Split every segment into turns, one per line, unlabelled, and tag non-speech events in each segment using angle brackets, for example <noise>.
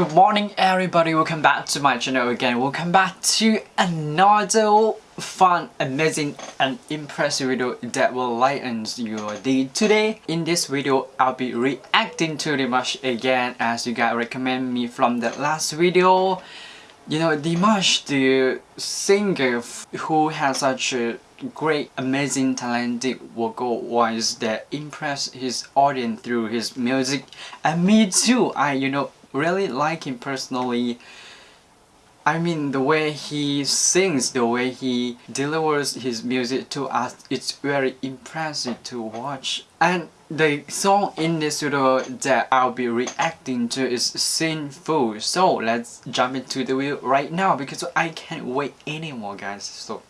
Good morning everybody, welcome back to my channel again. Welcome back to another fun, amazing and impressive video that will lighten your day today. In this video, I'll be reacting to Dimash again as you guys recommend me from the last video. You know, Dimash, the singer who has such a great, amazing, talented vocal voice that impress his audience through his music. And me too, I, you know, really like him personally. I mean the way he sings, the way he delivers his music to us, it's very impressive to watch. And the song in this video that I'll be reacting to is Sinful. So let's jump into the video right now because I can't wait anymore guys. So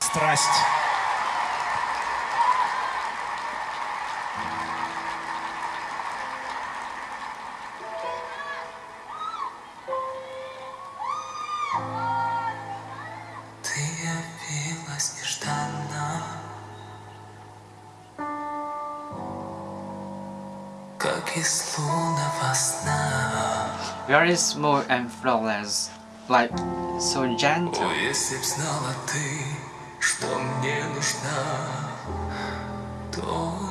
Страсть.
Ты явилась нежданно Как из лунного сна
very smooth and flawless, like so gentle.
О, если б знала ты, что мне нужна Только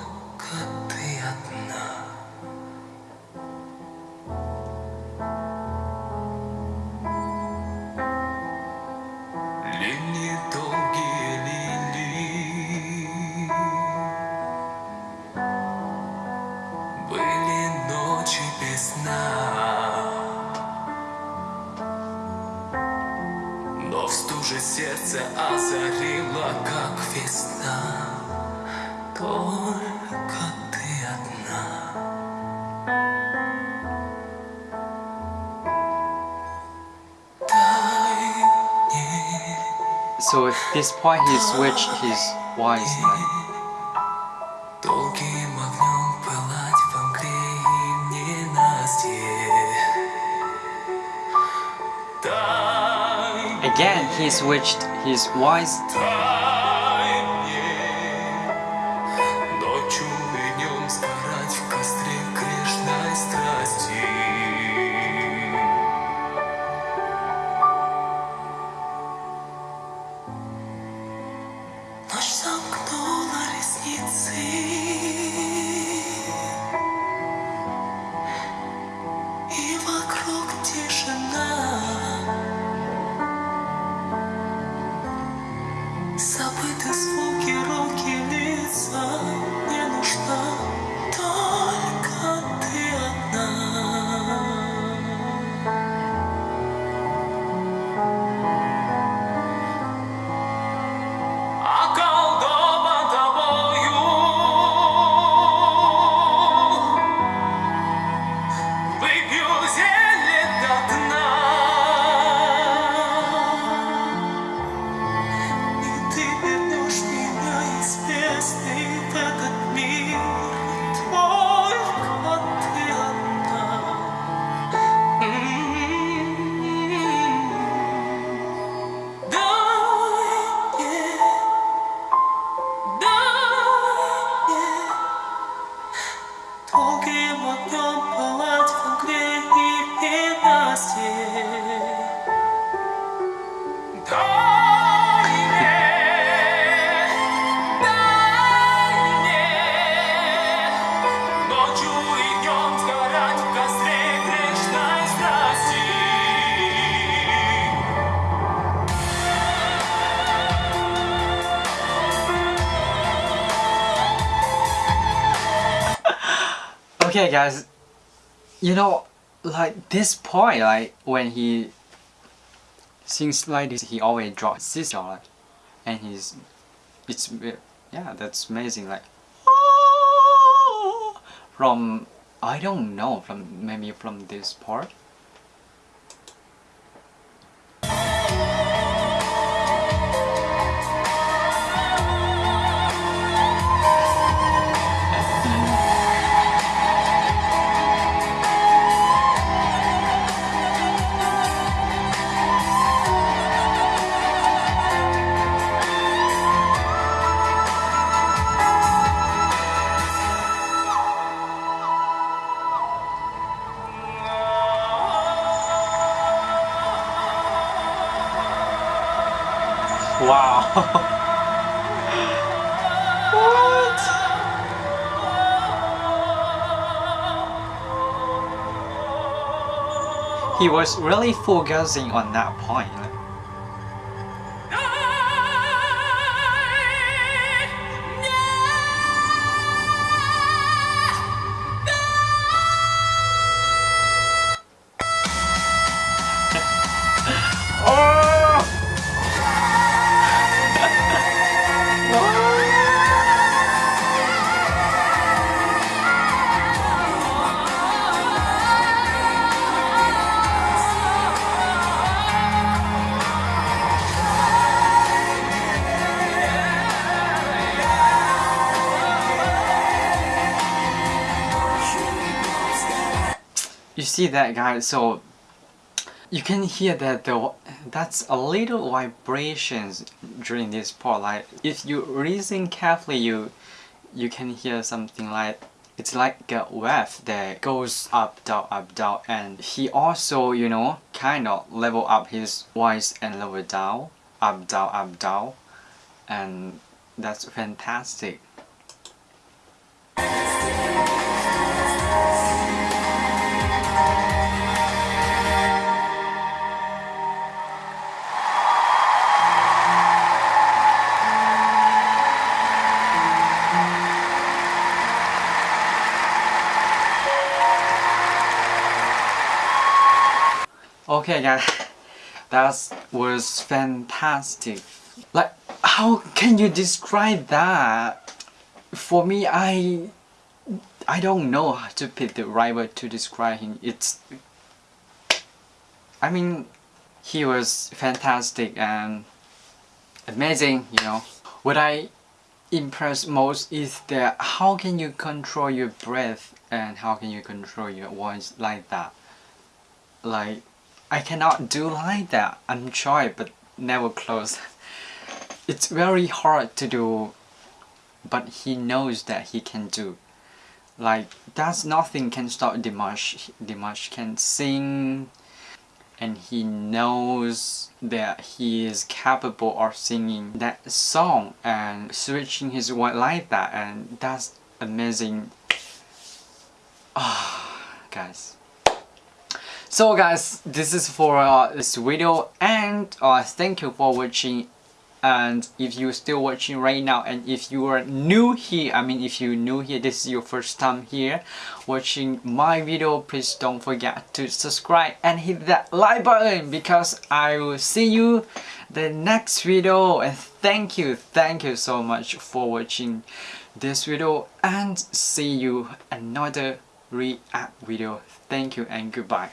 Но в стуже сердце озарило, как весна Только ты одна Дай мне
So at this point he switched his voice like Again, he switched his voice.
Ночь сомкнула ресницы Забыты звуки, руки, лица
Okay guys, you know, like this point, like when he sings like this, he always drops this jaw, like, and he's, it's, yeah, that's amazing, like, from, I don't know, from, maybe from this part. Wow. <laughs> what? He was really focusing on that point. You see that guys, so you can hear that the that's a little vibrations during this part like if you listen carefully you you can hear something like it's like a wave that goes up down up down and he also you know kind of level up his voice and level down up down up down and that's fantastic Okay guys, that was fantastic. Like, how can you describe that? For me, I I don't know how to pick the right word to describe him. It's I mean, he was fantastic and amazing, you know. What I impressed most is that how can you control your breath and how can you control your voice like that? Like I cannot do like that. I'm trying but never close. It's very hard to do but he knows that he can do. Like that's nothing can stop Dimash. Dimash can sing and he knows that he is capable of singing that song and switching his voice like that and that's amazing. Ah, guys. So guys, this is for uh, this video and uh, thank you for watching. And if you're still watching right now and if you are new here I mean if you're new here this is your first time here watching my video please don't forget to subscribe and hit that like button because I will see you the next video. And thank you thank you so much for watching this video and see you another react video. Thank you and goodbye